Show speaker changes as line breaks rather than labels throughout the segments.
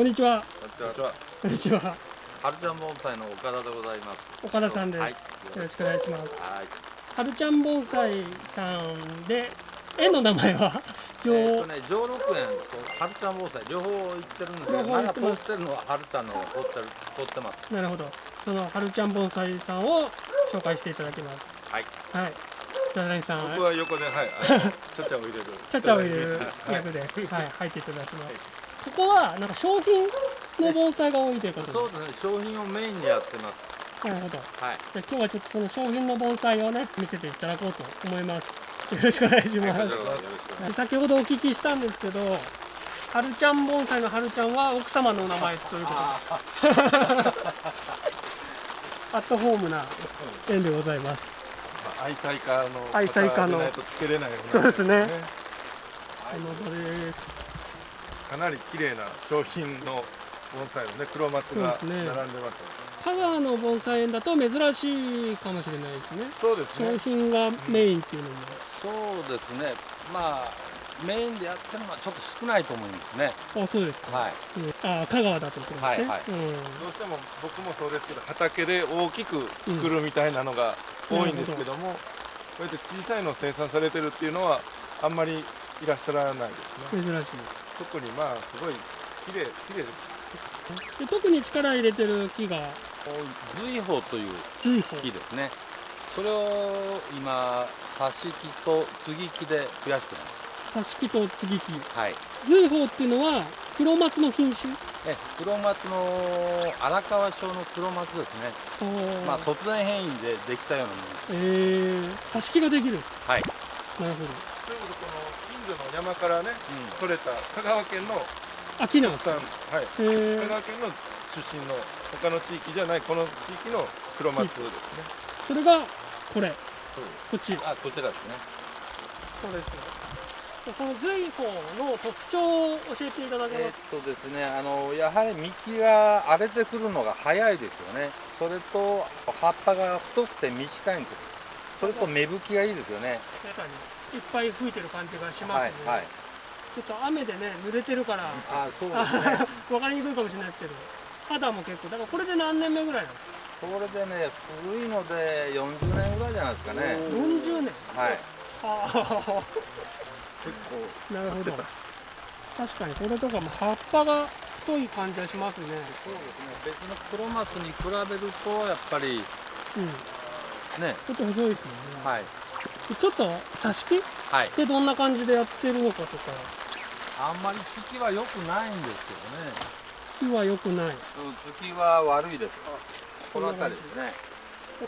こんにちは。
こんにちは。
こんにちは。
はるちゃん盆栽の岡田でございます。
岡田さんです。
はい。
よろしくお願いします。
はい。
はるちゃん盆栽さんで、園の名前は？上、
えっとね、上六園とはるちゃん盆栽両方行ってるんですけど、
両方
まだ通ってるのははるちゃんの方が通ってる通ってます。
なるほど。そのはるちゃん盆栽さんを紹介していただきます。
はい。
はい。じゃあ、何さん、
僕は横で、はい、ちゃちゃを入れる。
ちゃちゃを入れる役で、はい、入っていただきます。ここは、なんか商品の盆栽が多いということ
そうですね、商品をメインにやってます。
で。なるほど。
はい。
じゃあ今日はちょっとその商品の盆栽をね、見せていただこうと思います。よろしくお願いします。先ほどお聞きしたんですけど、はるちゃん盆栽のはるちゃんは奥様のお名前ということで、アットホームな縁でございます。
愛妻家の
愛妻家のそうですね
ね
この場です。
かなり綺麗な商品の盆栽のね黒松が並んでます
香川の盆栽園だと珍しいかもしれないですね。
そうです
商
ね
品がメインっていうのも。
そうですね、まあ、メインでやってるのはちょっと少ないと思いますね。
あ、そうですか。
はい。
うんあ、香川だということですね。
はいはい
うん。
どうしても僕もそうですけど畑で大きく作るみたいなのが多いんですけども、こうやって小さいの生産されてるっていうのはあんまりいらっしゃらないですね
珍しい。
特にまあすごい綺麗綺麗です
で特に力入れてる木が
随宝という木ですね。それを今、挿し木と継ぎ木で増やしてます。
挿し木と継ぎ木
はい。
随宝っていうのは黒松の品種？
え黒松の荒川町の黒松ですね。まあ突然変異でできたようなものです。
えー、挿し木ができる
はい。
なるほ
ということでこの近所の山からね
う
取れた香川県の
どあ木なんです
特
か
産はい
えー
香、川県の出身の他の地域じゃないこの地域の黒松ですね
それがこれ
そう
こっち
ん。あこちらですね。
そうですでこの随宝の特徴を教えていただけ
えーっ
ます
とですね、あのやはり幹が荒れてくるのが早いですよね。それと葉っぱが太くて短いんです。それと芽吹きがいいですよね。
いっぱい吹いてる感じがしますね、
はいはい。
ちょっと雨でね濡れてるから
あそうね。
分かりにくいかもしれないですけど肌も結構だからこれで何年目ぐらいなんですか
これでね古いので40年ぐらいじゃないですかね。
40年？
はい。
は
結構
あなるほど確かにこれとかも葉っぱが太い感じがしますね
そうですね。別の黒松に比べるとやっぱり
うん
ね。
ちょっと細いですよね、
はい。
ちょっと挿し木？っ
はい。
てどんな感じでやってるのかとか
あんまり月は良くないんですけどね。
木は良くない
うん月は悪いです。この辺りですね。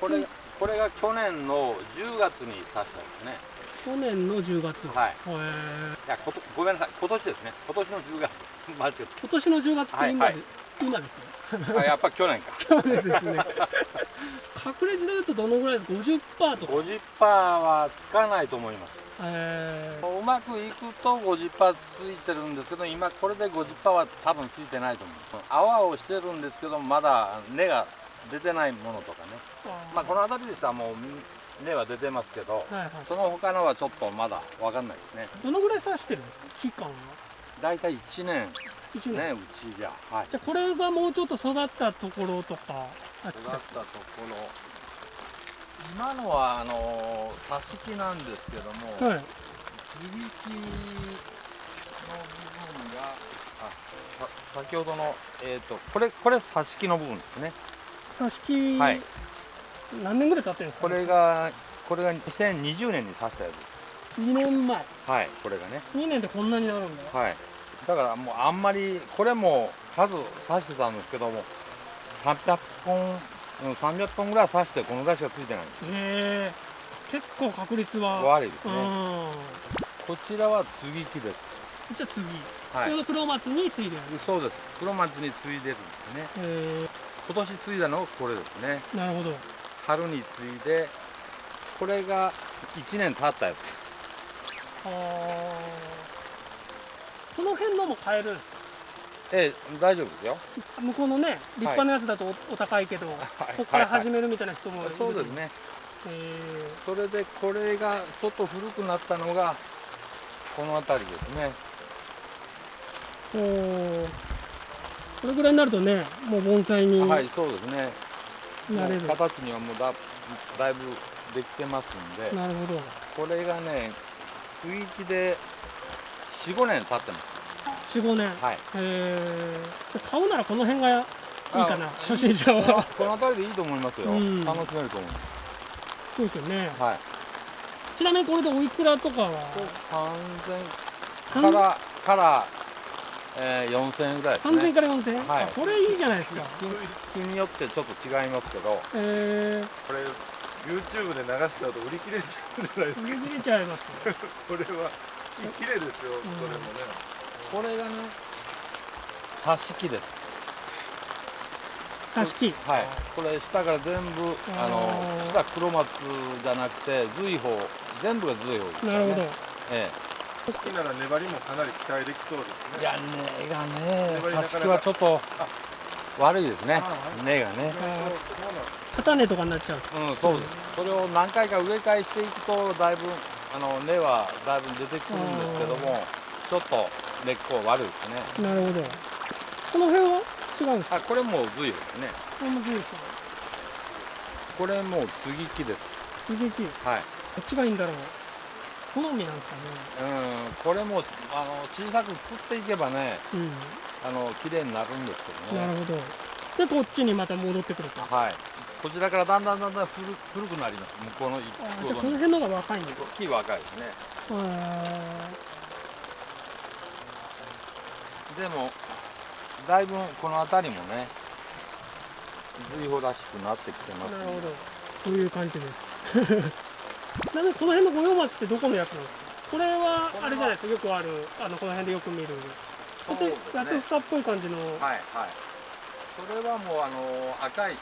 これこれが去年の10月に刺したんですね。
去年の10月
はい。
へー
いやことごめんなさい。今年ですね。今年の10月。間違え
今年の10月って今で、
はいはい
今ですね
た。あやっぱ去年か。
去年ですね確率でいうとどのぐらいです？か50%とか
50%はつかないと思います。
えー
うまくいくと50%ついてるんですけど、今これで50%は多分ついてないと思う。泡をしてるんですけど、まだ根が出てないものとかね。まあこの辺りでしたらもう根は出てますけど、
はいはい
その他のはちょっとまだわかんないですね。
どのぐらい刺してる？んですか期間は？
だいたい1年。
1年、
ね、うちじゃ。はい。
じゃあこれがもうちょっと育ったところとか
育ったところ。今のはあの挿し木なんですけども、
はい。
接ぎ木の部分があさ先ほどのえっ、とこれこれ挿し木の部分ですね。
挿し木、
はい。
何年ぐらい経ってるんですか？
これがこれが2020年に刺したやつ
2年前。
はいこれがね。
2年でこんなになるんだ。
はい。だからもうあんまりこれも数刺してたんですけども300本うん300本ぐらい刺してこのぐらいしかついてないんです。
へえ。結構確率は。う
悪いですね。
ん。
こちらは継ぎ木です。
じゃあ次、
はい。
普通の黒松についてある
そうです。黒松に継いでるんですね。
へ
今年継いだのがこれですね。
えなるほど。
春に継いでこれが1年経ったやつです
この辺のも買えるんですか？
ええ大丈夫ですよ。
向こうのね立派なやつだとおお高いけど、ここから始めるみたいな人もいる。
そうですね。
へ
それでこれがちょっと古くなったのがこの辺りですね。
えおー。これぐらいになるとねもう盆栽にな
はいそうですね。
れる、
形にはもうだだいぶできてますんで。
なるほど。
これがね区域で45年経ってます。
45年。
はい。
えー、買うならこの辺がいいかな
あ
初心者は。
この辺りでいいと思いますよ、
うん。
楽しめると思いま
そうですよね。
すはい。
ちなみにこれでおいくらとかは
？3000からから、えー、4000円ぐらいです
3000
ね
から4000円、
はい。
あこれいいじゃないですか。
日によってちょっと違いますけど。
え
これ YouTube で流しちゃうと売り切れちゃうじゃないで
ー、
すか。
売り切れちゃいます
これは綺麗ですよ、
ん
それもね。
これがね。挿し木です。
挿し木。
はい。これ下から全部あの
あー
下黒松じゃなくて随宝全部が随宝です、ね、
なるほど。
え
好きなら粘りもかなり期待できそうですね。
えいや根がね
粘りなかなか
挿し木はちょっと悪いですね。根がね。
そうなんです
片根とかになっちゃう。
うんそうです。それを何回か植え替えしていくとだいぶあの根はだいぶ出てくるんですけどもちょっと根っこ悪いですね。
なるほど。この辺は違うんですか？
あこれもう随宝ですね。
これもそうですか
これもう継ぎ木です。
刺激
はい。
どっちがいいんだろう。好みなんですか
うんこれもあの小さく作っていけばね
ね
あの綺麗になるんですけどね。
うんなるほど。でこっちにまた戻ってくると。あ
はいこちらからだんだんだんだん古古くなります。向こうの
じゃあこの辺の方が若いんだ。
木若いですね。
あ
でもだいぶこの辺りもね随宝らしくなってきてます
ーなるほど。こういう感じです。ち なみにこの辺の五葉松ってどこのやつなんですか？これはあれじゃないですか？よくあるあのこの辺でよく見る。ち
そうですね。
八つ房っぽい感じの。
はいはい。それはもうあの赤石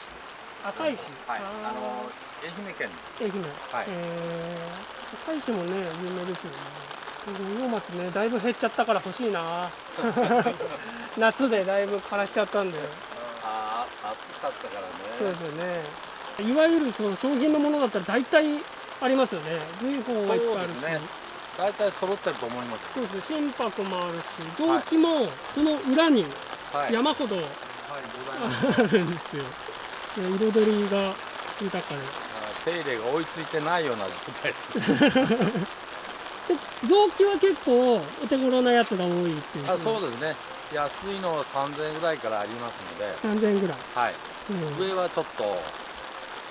赤石。
はい。
あ
あの愛媛県
ー愛媛。
はい。
えー、赤石もね有名ですよね。五葉松ねだいぶ減っちゃったから欲しいな。夏でだいぶ枯らしちゃったんで。
ああ暑かったからね。
そうですよね。いわゆるその商品のものだったら大体ありますよね。随宝はいっぱいあるし。
そうですね。大体揃ってると思います
そうですね。心拍もあるし臓器もその裏に
はい。
山ほど
はい。ござい
あるんですよ、で彩りが豊かで。
あ手入れが追いついてないような状態です。
で臓器は結構お手頃なやつが多いっていう
あそうですね。安いのは3000円ぐらいからありますので。
3000円ぐらい、
はい。
うん、
上はちょっと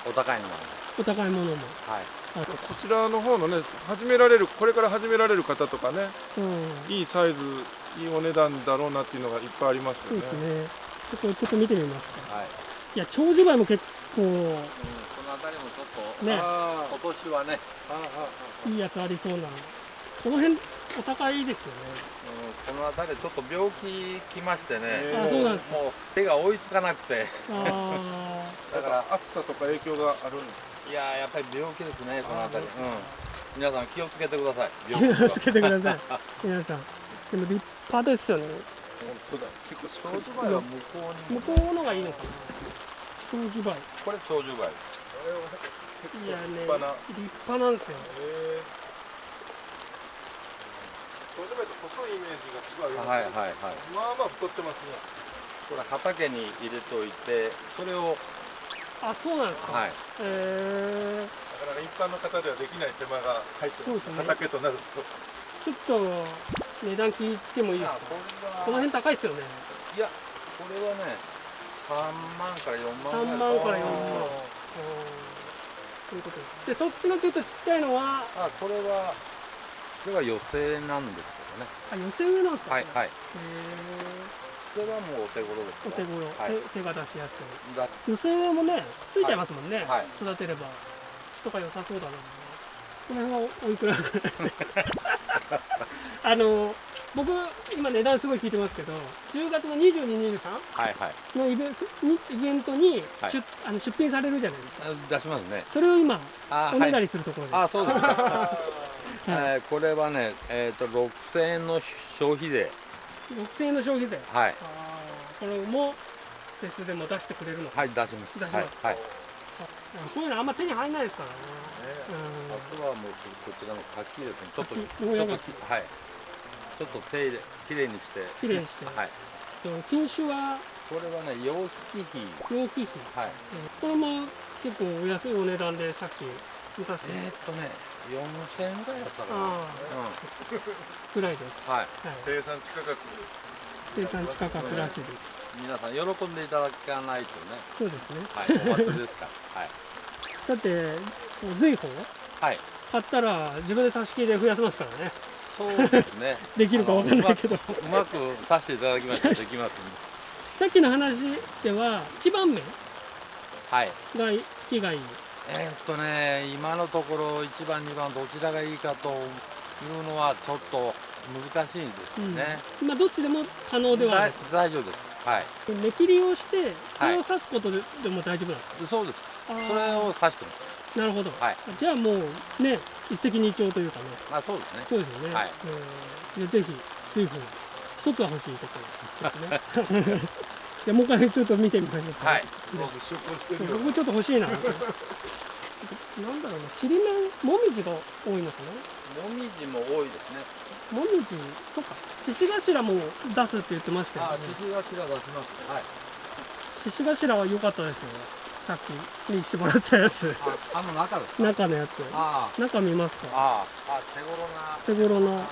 お高いのなんで
お高いものも。
はい。
あと、
こちらの方のね始められるこれから始められる方とかね
うん、
いいサイズいいお値段だろうなっていうのがいっぱいありますよね。
そうですね。ちょっとちょっと見てみますか。
はい、
いや長寿梅も結構
うん、この辺りもちょっと
ね。
あ
今年はね、
いいやつありそうなこの辺お高いですよね。
うん、この辺りちょっと病気きましてね、
そうなんですか。
もう手が追いつかなくて。
あ
だから暑さとか影響があるん
いやーやっぱり病気ですねこの辺り。うん。皆さん気をつけてください 気
気をつけてください。皆さん。でも立派ですよね。
本当だ。結構
向こうに
向こうのがいいのかな長寿梅
これ長寿梅
いやね
立派な。
立派なんですよ。
長寿梅って細いイメージがすごいありますね。
はいはいはい。
まあまあ太ってますね。
これ畑に入れといてそれを
あそうなんですか、
はい。
え。
なかなか一般の方ではできない手間が入ってます
そうですね。
畑となると。
ー、ちょっと値段聞いてもいいですか？
これは。
この辺高いですよね。
いやこれはね3万から4万
3
ぐらい。
万から4万。
あ
ということで。すでそっちのちょっとちっちゃいのは？
あこれはこれは寄せなんですけどね。
あ寄せ植えなんですか？
はいはい。
へ
これはもうお手頃です
ーお手頃、
はい。
手手が出しやすい。
だ
寄せ植えもねついちゃいますもんね、
はい。
育てれば。質とか良さそうだなこの辺はおいくらぐらい？あの僕今値段すごい聞いてますけど10月の2223
はいはい。
のイベントにイベントに
はい。
出,、あの出品されるじゃないですか。
あ出しますね。
それを今おねだりするところです、
あそうですか、
は
えーこれはねえっ、と6000円の消費税。
6000円の消費税？
はい。
これもフェスでも出してくれるのか、
はい出します。
出します。
はい、はい、
こういうのあんま手に入んないですからね。
あとはもうこちらの柿ですね。ちょっと
柿
ちょっとはい。ちょっと手入れきれいにして。
きれいにして。
はい。
うん、品種は？
これはね楊貴妃。
楊貴妃。
はい。
これも結構お安いお値段でさっき見させて。
えー、っとね4000円ぐらいだったかな。
あ
うん。
ぐらいです、
はい。
はい、
生産地価格
生産地価格らしいです。
皆さん喜んでいただかないとね。
そうですね。
はい。お祭りですから。はい。
だってその随宝
はい。
買ったら自分で差し切りで増やせますからね。
そうですね。
できるかわかんないけど。
うまくうまくさせていただきましたらできます
さっきの話では一番目。
はい。
が月がいい。
えーっとね今のところ1番2番どちらがいいかというのはちょっと難しいんですよね、
まあどっちでも可能では
大丈夫です。はい。
目切りをしてそれを刺すことででも大丈夫なんですか、
そうです。それを指してます
なるほど、
はい。
じゃあもうね一石二鳥というかね。
まあそうですね。
そうですよね、
はい。
えーでぜひ随分一つは欲しいところですね。じゃあもう一回ちょっと見てみましょうか、
はい。
僕
ちょっと欲しいな。なんだろうなちりめんもみじが多いのかな？
もみじも多いですね。
もみじそっか。獅子頭も出すって言ってましたよ
あ
ね
獅子頭出しますはい。
獅子頭は良かったですよさっきにしてもらったやつ。
ああの中ですか。
中のやつ。
あ
中見ますか？
ああ。あ手頃な。
手頃のはい。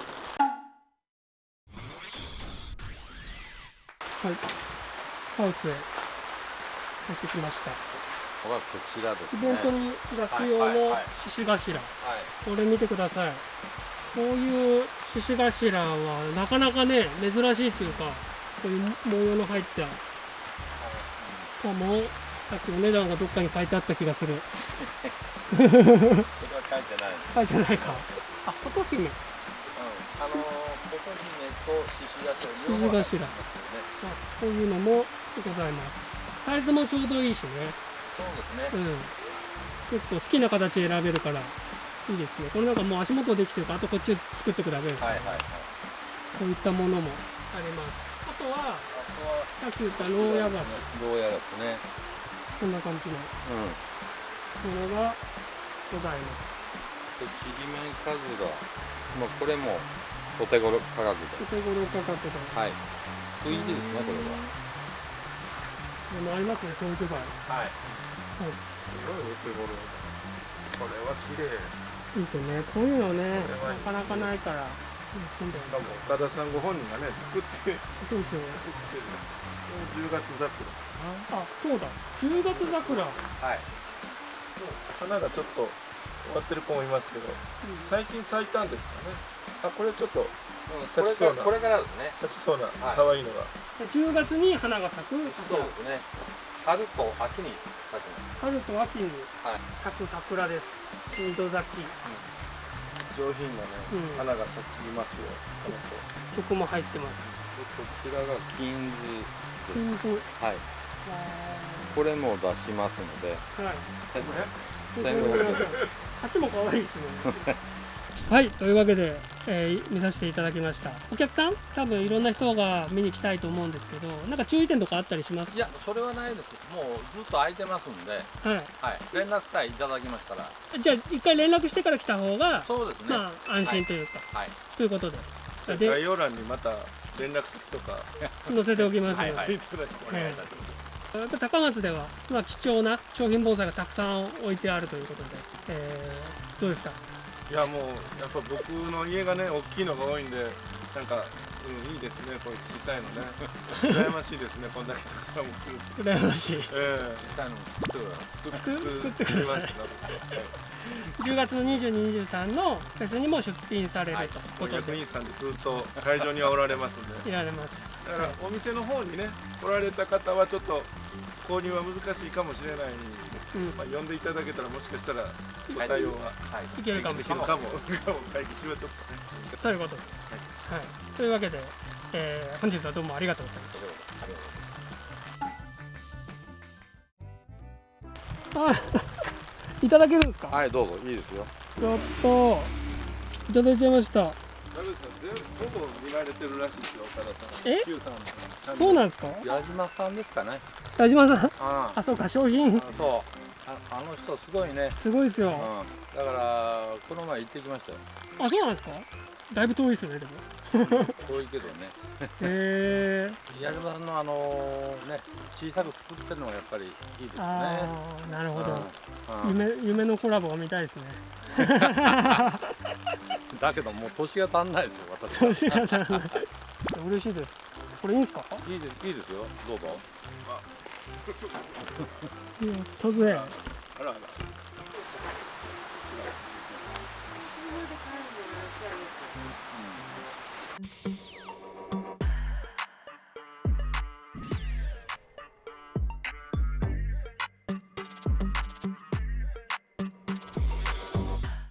ハウスへ。入ってきました。
こちらです
イ
ね
ベントに出す用の獅子頭。
はい。
これ見てください。こういう獅子頭はなかなかね珍しいっていうかこういう模様の入った。かもさっきお値段がどっかに書いてあった気がする。
書いてない
書いてないか。あ琴姫。
うんあの琴姫と獅子頭。
獅子頭。
ま
あこういうのもございます。サイズもちょうどいいしね。
そうですね。
うん。結構好きな形選べるからいいですね。これなんかもう足元できてるからあとこっち作っていくだけです、
はいはいはい。
こういったものもあります。あとはさっき言った牢屋が
牢屋ですね
こんな感じの。
うん。
ものがございます。
でちりめんかずらまあこれもお手頃価格
お
で
手頃価格で。
はい。いいですねこれ
でもありますね長寿梅
ははい。
すごいお手頃。これは綺麗。
いいですよね。こういうのね
これはいい。
なかなかないから。うんそうだ
しか
よね
も岡田さんご本人がね作って
そうですよ
作ってる。10月桜
あそうだ。10月桜。
はい。
花がちょっと終わってる子もいますけど最近咲いたんですかね。あこれちょっと
うんこれからこれからですね。
咲きそうな
はい。
可愛いのが、
10月に花が咲く。
そうですね。春と秋に咲きます。
春と秋に
はい。
咲く桜です。二度咲き
上品なね、
うん。
花が咲きますよこの子。
曲も入ってます。
でこちらが金図
ピンク
はい。これも出しますので。
はい。
え
でこれ？これ鉢も可愛いですね はいというわけで、えー見させていただきました。お客さん多分いろんな人が見に来たいと思うんですけどなんか注意点とかあったりします
いやそれはないです。もうずっと空いてますんで。
は
はい。連絡さえいただきましたら。
いじゃあ一回連絡してから来た方が
そうですね。
まあ安心というか、
はい。
ということで。
概要欄にまた連絡先とか。
載せておきますので、
はい。はい。お願い。いたします
高松では、まあ、貴重な商品盆栽がたくさん置いてあるということで、えーどうですか？
いやもうやっぱ僕の家がね大きいのが多いんでなんかうんいいですねこういう小さいのね。羨ましいですねこんだけたくさんも来るって。
羨ましい。
え
実際の作る
え
作作ってください。
作ります
10月の22、23のフェスにも出品される
はい。
ということで、
役員さんでずっと会場にはおられますんで。
いられます。
だからお店の方にね来られた方はちょっと購入は難しいかもしれないまあ、呼んでいただけたらもしかしたらご
はい
対応は
はい
いけるかもしれない。
かもかも会議中はちょっとね
ということです。はい。というわけで、えー本日はどうもありがとうございました。あ、いただけるんですか？
はいどうぞいいですよ
やった。いただいちゃいました。
ほぼ見られてるらしいですよ岡田さん
そうなんですか？
矢島さんですかね。
田島さん？
あ
あ、そうか、商品。
あそああの人すごいね、
すごいですよ、
うん、だからこの前行ってきましたよ。
あそうなんですか？だいぶ遠いですよねでも。
遠いけどね。
へえ
矢島さんのあのね小さく作ってるのがやっぱりいいですね。
なるほど、
うん。うん。
夢夢のコラボが見たいですね
だけどもう年が足んないですよ私
年が足らない嬉しいです。これいいんですか？
いいです。いいですよ。どうぞ。
いや突然。
あらあら